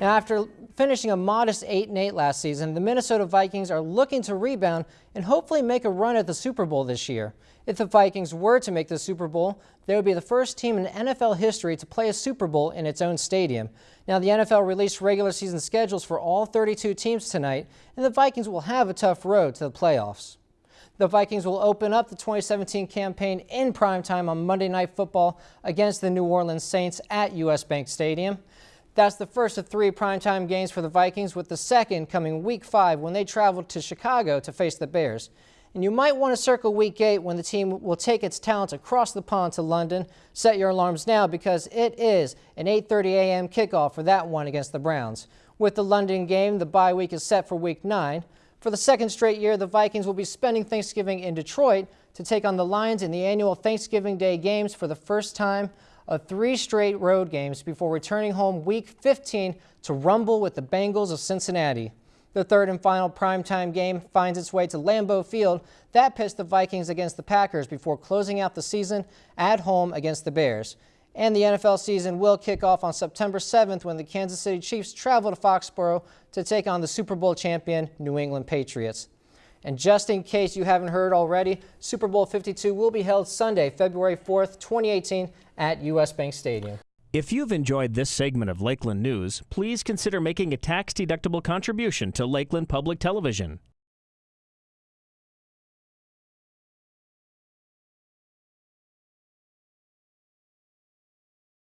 Now, after finishing a modest 8 and 8 last season, the Minnesota Vikings are looking to rebound and hopefully make a run at the Super Bowl this year. If the Vikings were to make the Super Bowl, they would be the first team in NFL history to play a Super Bowl in its own stadium. Now, the NFL released regular season schedules for all 32 teams tonight, and the Vikings will have a tough road to the playoffs. The Vikings will open up the 2017 campaign in primetime on Monday Night Football against the New Orleans Saints at U.S. Bank Stadium. That's the first of three primetime games for the Vikings, with the second coming week five when they travel to Chicago to face the Bears. And you might want to circle week eight when the team will take its talents across the pond to London. Set your alarms now because it is an 8.30 a.m. kickoff for that one against the Browns. With the London game, the bye week is set for week nine. For the second straight year, the Vikings will be spending Thanksgiving in Detroit to take on the Lions in the annual Thanksgiving Day games for the first time of three straight road games before returning home week 15 to rumble with the Bengals of Cincinnati. The third and final primetime game finds its way to Lambeau Field. That pits the Vikings against the Packers before closing out the season at home against the Bears. And the NFL season will kick off on September 7th when the Kansas City Chiefs travel to Foxborough to take on the Super Bowl champion New England Patriots. And just in case you haven't heard already, Super Bowl 52 will be held Sunday, February 4th, 2018 at U.S. Bank Stadium. If you've enjoyed this segment of Lakeland News, please consider making a tax-deductible contribution to Lakeland Public Television.